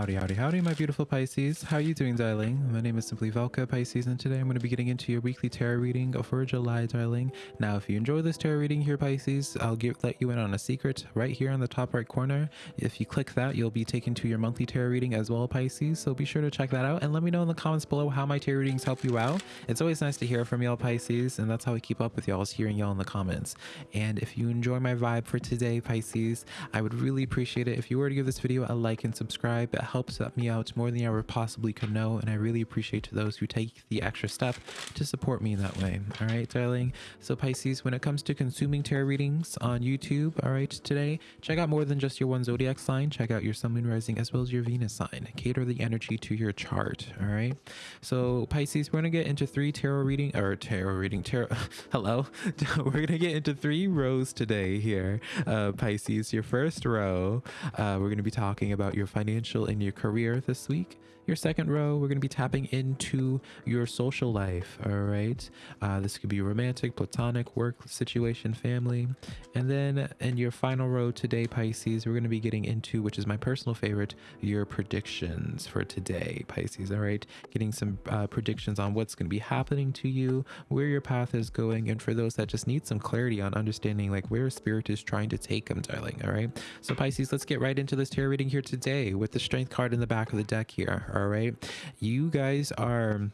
Howdy, howdy, howdy, my beautiful Pisces. How are you doing, darling? My name is simply Velka Pisces, and today I'm going to be getting into your weekly tarot reading for July, darling. Now, if you enjoy this tarot reading here, Pisces, I'll give, let you in on a secret right here on the top right corner. If you click that, you'll be taken to your monthly tarot reading as well, Pisces. So be sure to check that out and let me know in the comments below how my tarot readings help you out. It's always nice to hear from y'all, Pisces, and that's how we keep up with y'all is hearing y'all in the comments. And if you enjoy my vibe for today, Pisces, I would really appreciate it if you were to give this video a like and subscribe subscribe. It helps me out more than I ever possibly could know, and I really appreciate to those who take the extra step to support me in that way. All right, darling. So Pisces, when it comes to consuming tarot readings on YouTube, all right, today, check out more than just your one zodiac sign. Check out your sun, moon, rising, as well as your Venus sign. Cater the energy to your chart. All right. So Pisces, we're gonna get into three tarot reading or tarot reading tarot. Hello. we're gonna get into three rows today here. Uh, Pisces, your first row, uh, we're gonna be talking about your financial in your career this week. Your second row, we're going to be tapping into your social life. All right. Uh, this could be romantic, platonic, work situation, family. And then in your final row today, Pisces, we're going to be getting into, which is my personal favorite, your predictions for today, Pisces. All right. Getting some uh, predictions on what's going to be happening to you, where your path is going. And for those that just need some clarity on understanding like where spirit is trying to take them, darling. All right. So, Pisces, let's get right into this tarot reading here today with the strength card in the back of the deck here all right? You guys are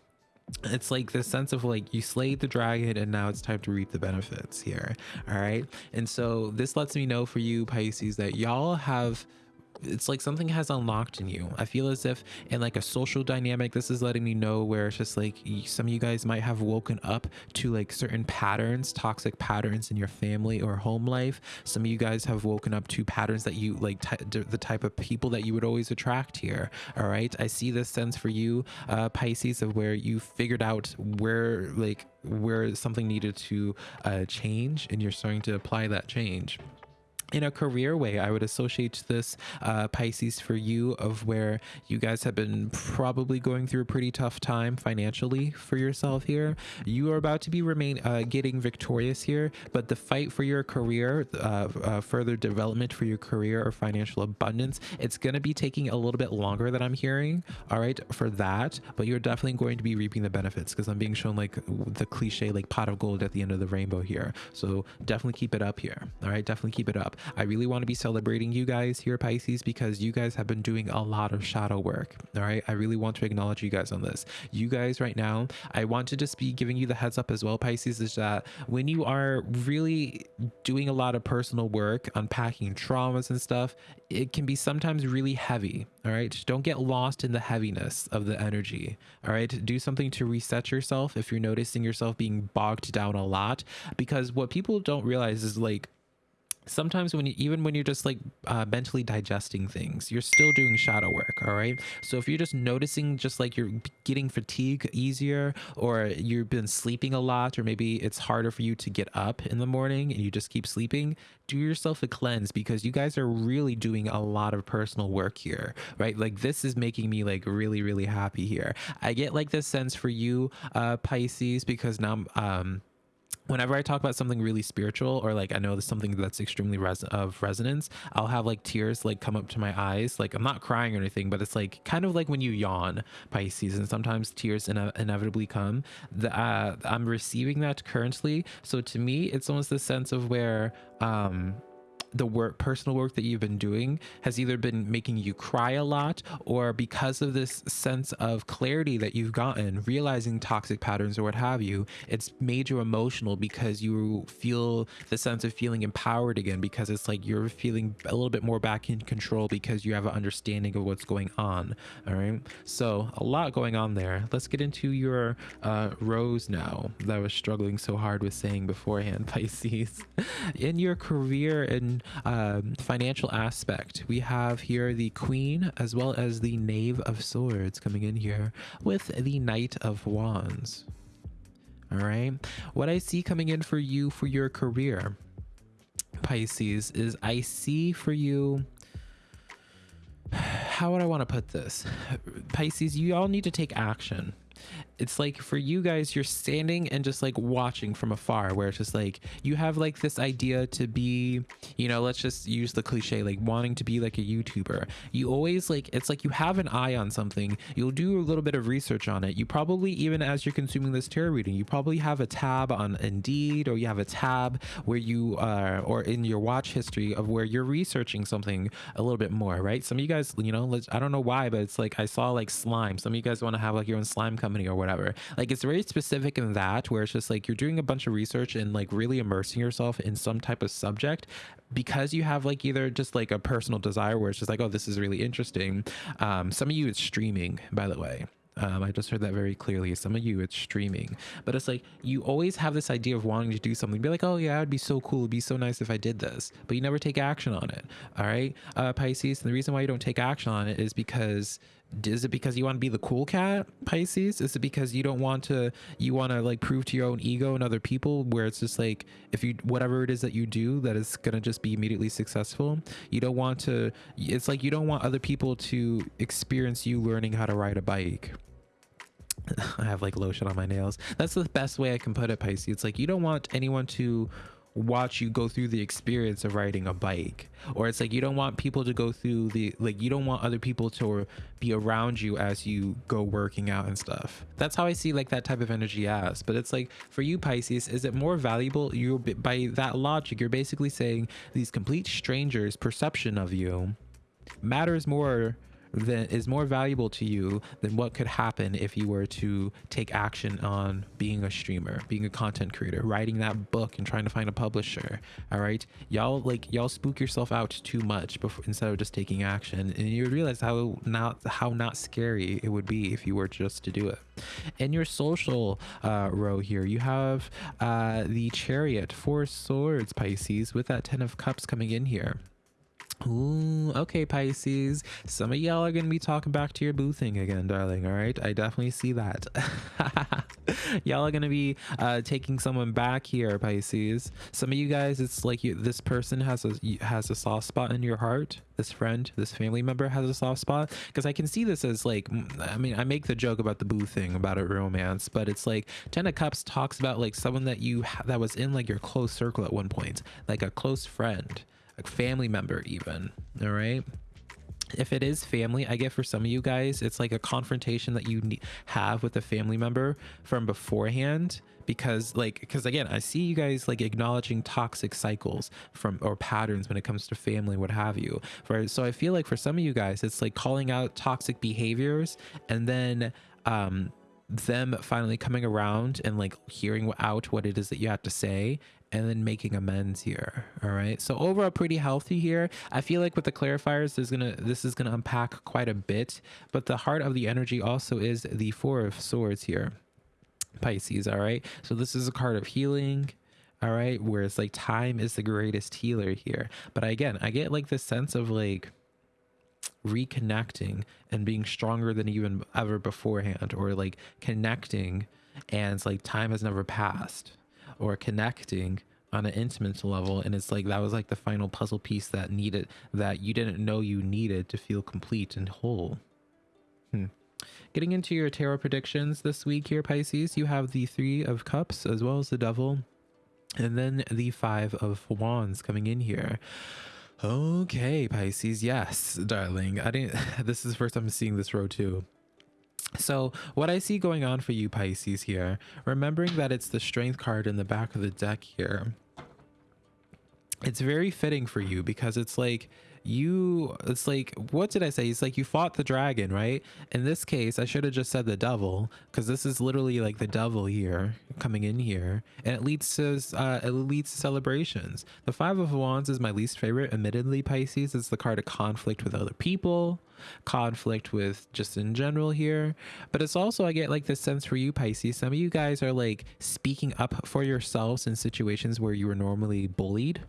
it's like this sense of like you slayed the dragon and now it's time to reap the benefits here all right? And so this lets me know for you pisces that y'all have it's like something has unlocked in you. I feel as if in like a social dynamic, this is letting me know where it's just like some of you guys might have woken up to like certain patterns, toxic patterns in your family or home life. Some of you guys have woken up to patterns that you like the type of people that you would always attract here. All right. I see this sense for you, uh, Pisces, of where you figured out where like where something needed to uh, change and you're starting to apply that change in a career way i would associate this uh, pisces for you of where you guys have been probably going through a pretty tough time financially for yourself here. You are about to be remain uh, getting victorious here but the fight for your career uh, uh further development for your career or financial abundance it's going to be taking a little bit longer than i'm hearing all right for that but you're definitely going to be reaping the benefits because i'm being shown like the cliche like pot of gold at the end of the rainbow here. So definitely keep it up here all right? Definitely keep it up I really want to be celebrating you guys here, Pisces, because you guys have been doing a lot of shadow work. All right. I really want to acknowledge you guys on this. You guys right now, I want to just be giving you the heads up as well, Pisces, is that when you are really doing a lot of personal work, unpacking traumas and stuff, it can be sometimes really heavy. All right. Don't get lost in the heaviness of the energy. All right. Do something to reset yourself if you're noticing yourself being bogged down a lot, because what people don't realize is like, sometimes when you even when you're just like uh, mentally digesting things you're still doing shadow work all right? So if you're just noticing just like you're getting fatigue easier or you've been sleeping a lot or maybe it's harder for you to get up in the morning and you just keep sleeping do yourself a cleanse because you guys are really doing a lot of personal work here right? Like this is making me like really really happy here. I get like this sense for you uh pisces because now um whenever I talk about something really spiritual or like I know there's something that's extremely res- of resonance, I'll have like tears like come up to my eyes. Like I'm not crying or anything, but it's like kind of like when you yawn, Pisces, and sometimes tears ine- inevitably come. The, uh, I'm receiving that currently, so to me, it's almost the sense of where um the work personal work that you've been doing has either been making you cry a lot or because of this sense of clarity that you've gotten realizing toxic patterns or what have you it's made you emotional because you feel the sense of feeling empowered again because it's like you're feeling a little bit more back in control because you have an understanding of what's going on all right? So a lot going on there. Let's get into your uh rows now that I was struggling so hard with saying beforehand pisces. In your career and um, financial aspect, we have here the Queen as well as the Knave of Swords coming in here with the Knight of Wands. All right. What I see coming in for you for your career, Pisces, is I see for you how would I want to put this? Pisces, you all need to take action. It's like for you guys you're standing and just like watching from afar where it's just like you have like this idea to be you know let's just use the cliche like wanting to be like a youtuber. You always like it's like you have an eye on something. You'll do a little bit of research on it. You probably even as you're consuming this tarot reading you probably have a tab on indeed or you have a tab where you are or in your watch history of where you're researching something a little bit more right? Some of you guys you know let's i don't know why but it's like i saw like slime. Some of you guys want to have like your own slime company or whatever whatever. Like it's very specific in that where it's just like you're doing a bunch of research and like really immersing yourself in some type of subject because you have like either just like a personal desire where it's just like, oh, this is really interesting. Um, some of you it's streaming, by the way. Um, I just heard that very clearly. Some of you, it's streaming, but it's like you always have this idea of wanting to do something. Be like, oh yeah, it'd be so cool. It'd be so nice if I did this, but you never take action on it. All right, uh, Pisces. And the reason why you don't take action on it is because is it because you want to be the cool cat pisces is it because you don't want to you want to like prove to your own ego and other people where it's just like if you whatever it is that you do that is gonna just be immediately successful you don't want to it's like you don't want other people to experience you learning how to ride a bike I have like lotion on my nails. That's the best way I can put it, Pisces. It's like you don't want anyone to watch you go through the experience of riding a bike. Or it's like you don't want people to go through the like you don't want other people to be around you as you go working out and stuff. That's how i see like that type of energy as. But it's like for you pisces is it more valuable? You by that logic you're basically saying these complete strangers perception of you matters more that is more valuable to you than what could happen if you were to take action on being a streamer, being a content creator, writing that book and trying to find a publisher. All right. Y'all like y'all spook yourself out too much before instead of just taking action. And you realize how not how not scary it would be if you were just to do it. In your social uh, row here, you have uh, the chariot, four swords, Pisces, with that 10 of cups coming in here. Ooh, okay, Pisces. Some of y'all are gonna be talking back to your boo thing again, darling. All right, I definitely see that. y'all are gonna be uh, taking someone back here, Pisces. Some of you guys, it's like you, this person has a has a soft spot in your heart. This friend, this family member has a soft spot because I can see this as like, I mean, I make the joke about the boo thing about a romance, but it's like Ten of Cups talks about like someone that you that was in like your close circle at one point, like a close friend a family member even all right? If it is family i get for some of you guys it's like a confrontation that you have with a family member from beforehand because like because again i see you guys like acknowledging toxic cycles from or patterns when it comes to family what have you right? So i feel like for some of you guys it's like calling out toxic behaviors and then um them finally coming around and like hearing out what it is that you have to say and then making amends here all right? So overall pretty healthy here. I feel like with the clarifiers there's gonna this is gonna unpack quite a bit but the heart of the energy also is the four of swords here pisces all right? So this is a card of healing all right? Where it's like time is the greatest healer here. But again i get like this sense of like reconnecting and being stronger than even ever beforehand or like connecting and it's like time has never passed or connecting on an intimate level and it's like that was like the final puzzle piece that needed that you didn't know you needed to feel complete and whole. Hmm. getting into your tarot predictions this week here pisces you have the three of cups as well as the devil and then the five of wands coming in here. Okay pisces yes darling. I didn't this is the first time i'm seeing this row too so what I see going on for you Pisces here, remembering that it's the strength card in the back of the deck here, it's very fitting for you because it's like you it's like what did i say? It's like you fought the dragon right? In this case i should have just said the devil because this is literally like the devil here coming in here and it leads to uh it leads to celebrations. The five of wands is my least favorite. Admittedly pisces it's the card of conflict with other people conflict with just in general here but it's also i get like this sense for you pisces. Some of you guys are like speaking up for yourselves in situations where you were normally bullied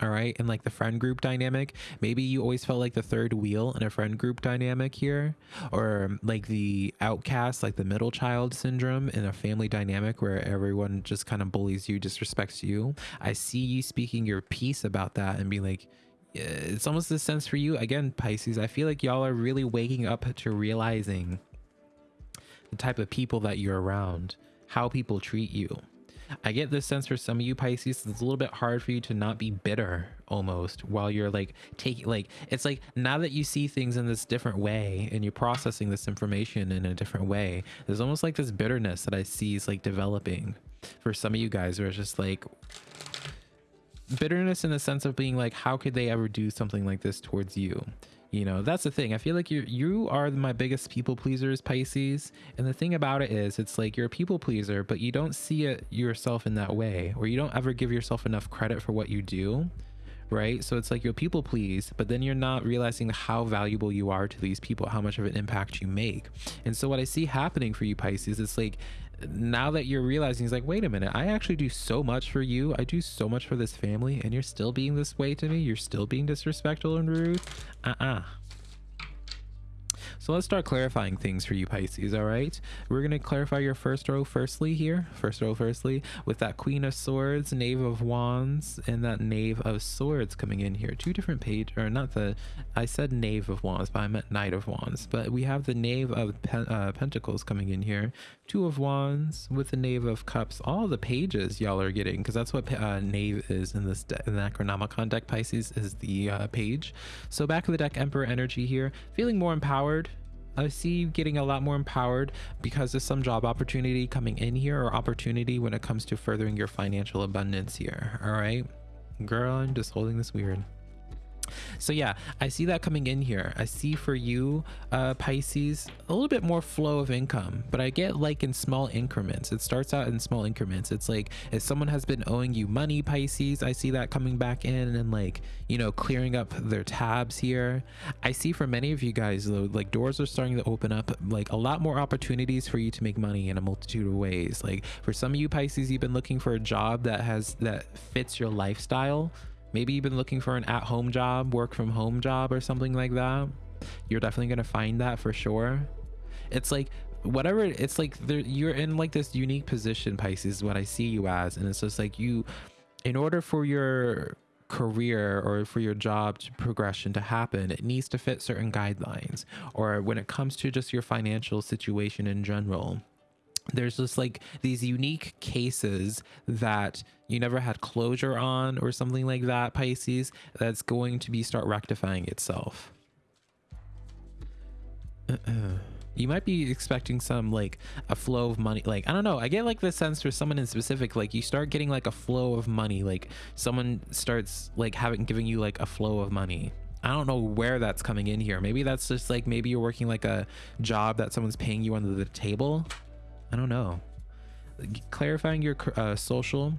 all right and like the friend group dynamic maybe you always felt like the third wheel in a friend group dynamic here or um, like the outcast like the middle child syndrome in a family dynamic where everyone just kind of bullies you disrespects you i see you speaking your piece about that and be like it's almost the sense for you again pisces i feel like y'all are really waking up to realizing the type of people that you're around, how people treat you. I get this sense for some of you Pisces, it's a little bit hard for you to not be bitter almost while you're like taking like it's like now that you see things in this different way and you're processing this information in a different way, there's almost like this bitterness that I see is like developing for some of you guys where it's just like bitterness in the sense of being like, how could they ever do something like this towards you? You know that's the thing. I feel like you you are my biggest people pleasers pisces. And the thing about it is it's like you're a people pleaser but you don't see it yourself in that way or you don't ever give yourself enough credit for what you do right? So it's like you'll people please but then you're not realizing how valuable you are to these people how much of an impact you make. And so what i see happening for you pisces it's like now that you're realizing he's like wait a minute i actually do so much for you. I do so much for this family and you're still being this way to me. You're still being disrespectful and rude. Uh-uh so let's start clarifying things for you Pisces, all right? We're going to clarify your first row firstly here, first row firstly, with that Queen of Swords, Knave of Wands, and that Knave of Swords coming in here. Two different page, or not the, I said Knave of Wands, but I meant Knight of Wands. But we have the Knave of Pen, uh, Pentacles coming in here, Two of Wands with the Knave of Cups. All the pages y'all are getting, because that's what uh, Knave is in this in the Necronomicon deck, Pisces, is the uh, page. So back of the deck, Emperor energy here, feeling more empowered, I see you getting a lot more empowered because of some job opportunity coming in here or opportunity when it comes to furthering your financial abundance here. All right. Girl, I'm just holding this weird so yeah i see that coming in here. I see for you uh pisces a little bit more flow of income but i get like in small increments. It starts out in small increments. It's like if someone has been owing you money pisces i see that coming back in and like you know clearing up their tabs here. I see for many of you guys though like doors are starting to open up like a lot more opportunities for you to make money in a multitude of ways. Like for some of you pisces you've been looking for a job that has that fits your lifestyle Maybe you've been looking for an at home job, work from home job, or something like that. You're definitely going to find that for sure. It's like, whatever, it's like you're in like this unique position, Pisces, is what I see you as. And it's just like you, in order for your career or for your job to progression to happen, it needs to fit certain guidelines. Or when it comes to just your financial situation in general, there's just like these unique cases that you never had closure on or something like that pisces that's going to be start rectifying itself uh -uh. you might be expecting some like a flow of money like i don't know i get like the sense for someone in specific like you start getting like a flow of money like someone starts like having giving you like a flow of money I don't know where that's coming in here. Maybe that's just like maybe you're working like a job that someone's paying you under the table I don't know. Clarifying your uh, social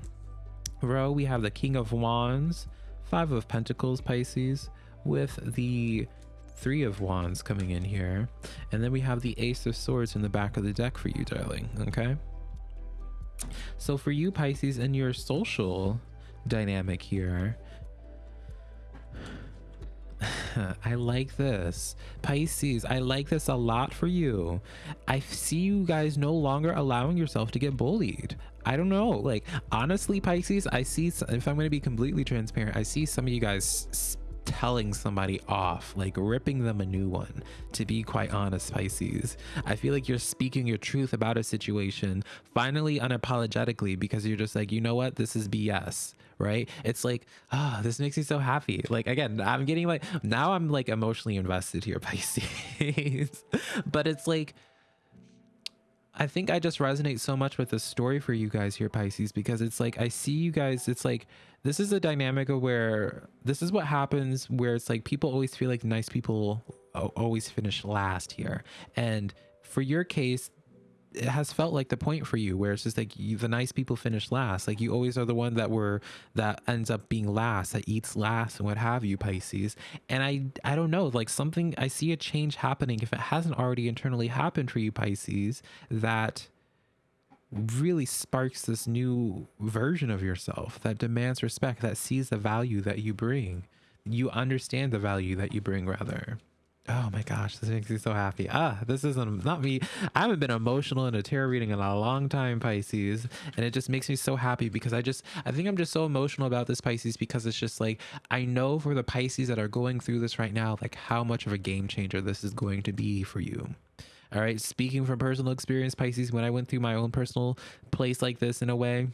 row, we have the King of Wands, Five of Pentacles, Pisces, with the Three of Wands coming in here. And then we have the Ace of Swords in the back of the deck for you, darling. Okay. So for you, Pisces, in your social dynamic here, I like this. Pisces, I like this a lot for you. I see you guys no longer allowing yourself to get bullied. I don't know. Like, honestly, Pisces, I see, if I'm going to be completely transparent, I see some of you guys telling somebody off, like ripping them a new one. To be quite honest, Pisces, I feel like you're speaking your truth about a situation finally unapologetically because you're just like, you know what, this is BS right it's like ah oh, this makes me so happy like again i'm getting like now i'm like emotionally invested here pisces but it's like I think I just resonate so much with the story for you guys here, Pisces, because it's like I see you guys. It's like this is a dynamic of where this is what happens, where it's like people always feel like nice people always finish last here. And for your case, it has felt like the point for you where it's just like you, the nice people finish last. Like you always are the one that were that ends up being last that eats last and what have you pisces. And i i don't know like something i see a change happening. If it hasn't already internally happened for you pisces that really sparks this new version of yourself that demands respect that sees the value that you bring you understand the value that you bring rather Oh my gosh, this makes me so happy. Ah, this isn't not me. I haven't been emotional in a tarot reading in a long time, Pisces. And it just makes me so happy because I just, I think I'm just so emotional about this Pisces because it's just like, I know for the Pisces that are going through this right now, like how much of a game changer this is going to be for you. All right. Speaking from personal experience, Pisces, when I went through my own personal place like this in a way,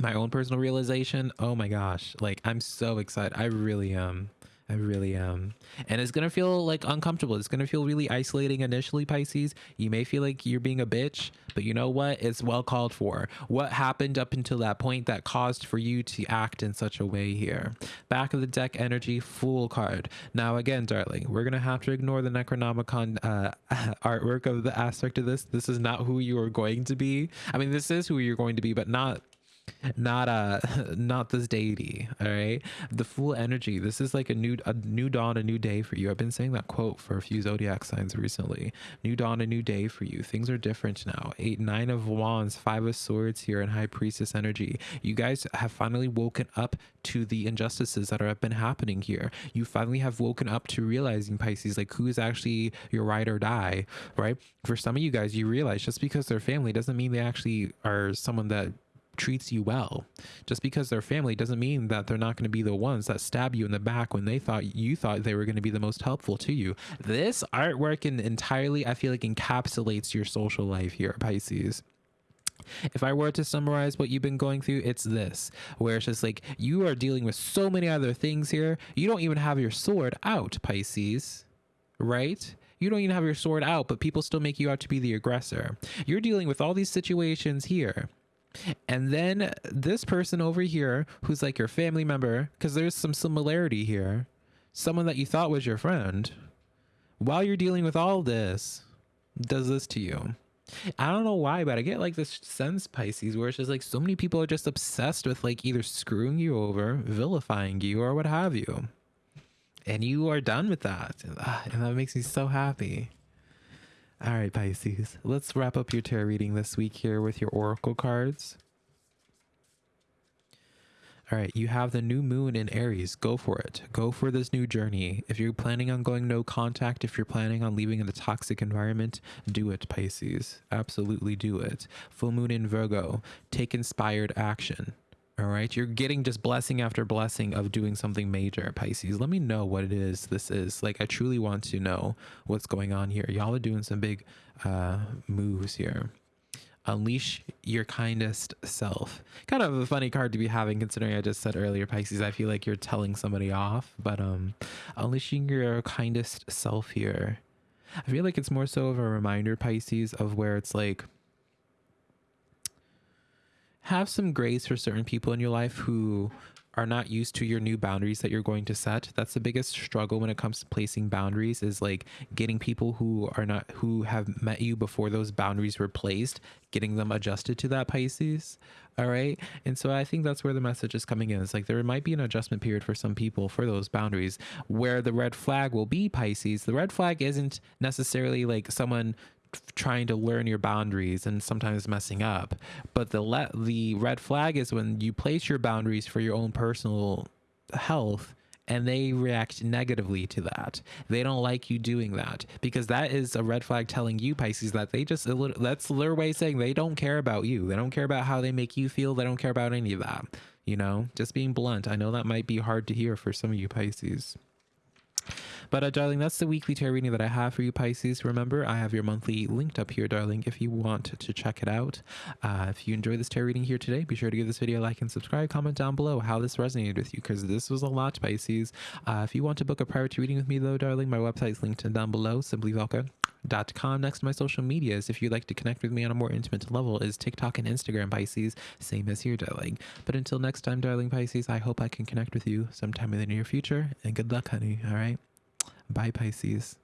my own personal realization, oh my gosh, like I'm so excited. I really am. I really am. And it's going to feel like uncomfortable. It's going to feel really isolating initially, Pisces. You may feel like you're being a bitch, but you know what? It's well called for. What happened up until that point that caused for you to act in such a way here? Back of the deck energy, Fool card. Now, again, darling, we're going to have to ignore the Necronomicon uh, artwork of the aspect of this. This is not who you are going to be. I mean, this is who you're going to be, but not not uh not this deity all right the Fool energy this is like a new a new dawn a new day for you. I've been saying that quote for a few zodiac signs recently. New dawn a new day for you. Things are different now. Eight nine of wands five of swords here and high priestess energy. You guys have finally woken up to the injustices that have been happening here. You finally have woken up to realizing pisces like who is actually your ride or die right? For some of you guys you realize just because they're family doesn't mean they actually are someone that treats you well. Just because they're family doesn't mean that they're not going to be the ones that stab you in the back when they thought you thought they were going to be the most helpful to you. This artwork entirely, I feel like, encapsulates your social life here, Pisces. If I were to summarize what you've been going through, it's this where it's just like you are dealing with so many other things here. You don't even have your sword out, Pisces, right? You don't even have your sword out, but people still make you out to be the aggressor. You're dealing with all these situations here and then this person over here, who's like your family member, because there's some similarity here, someone that you thought was your friend, while you're dealing with all this, does this to you. I don't know why, but I get like this sense, Pisces, where it's just like so many people are just obsessed with like either screwing you over, vilifying you, or what have you. And you are done with that. And that makes me so happy. All right, Pisces. Let's wrap up your tarot reading this week here with your oracle cards. All right, you have the new moon in Aries. Go for it. Go for this new journey. If you're planning on going no contact, if you're planning on leaving in the toxic environment, do it, Pisces. Absolutely do it. Full moon in Virgo. Take inspired action. All right. You're getting just blessing after blessing of doing something major, Pisces. Let me know what it is this is. Like, I truly want to know what's going on here. Y'all are doing some big uh, moves here. Unleash your kindest self. Kind of a funny card to be having considering I just said earlier, Pisces, I feel like you're telling somebody off, but um, unleashing your kindest self here. I feel like it's more so of a reminder, Pisces, of where it's like, have some grace for certain people in your life who are not used to your new boundaries that you're going to set. That's the biggest struggle when it comes to placing boundaries is like getting people who are not who have met you before those boundaries were placed getting them adjusted to that pisces all right? And so i think that's where the message is coming in. It's like there might be an adjustment period for some people for those boundaries. Where the red flag will be pisces the red flag isn't necessarily like someone trying to learn your boundaries and sometimes messing up. But the le- the red flag is when you place your boundaries for your own personal health and they react negatively to that. They don't like you doing that because that is a red flag telling you Pisces that they just that's their way saying they don't care about you. They don't care about how they make you feel. They don't care about any of that. You know, just being blunt. I know that might be hard to hear for some of you Pisces. But uh, darling, that's the weekly tarot reading that I have for you, Pisces. Remember, I have your monthly linked up here, darling, if you want to check it out. Uh, if you enjoyed this tarot reading here today, be sure to give this video a like and subscribe. Comment down below how this resonated with you, because this was a lot, Pisces. Uh, if you want to book a private reading with me, though, darling, my website's linked down below, simplyvelka.com. Next to my social medias, if you'd like to connect with me on a more intimate level, is TikTok and Instagram, Pisces. Same as here, darling. But until next time, darling Pisces, I hope I can connect with you sometime in the near future. And good luck, honey. All right. Bye, Pisces.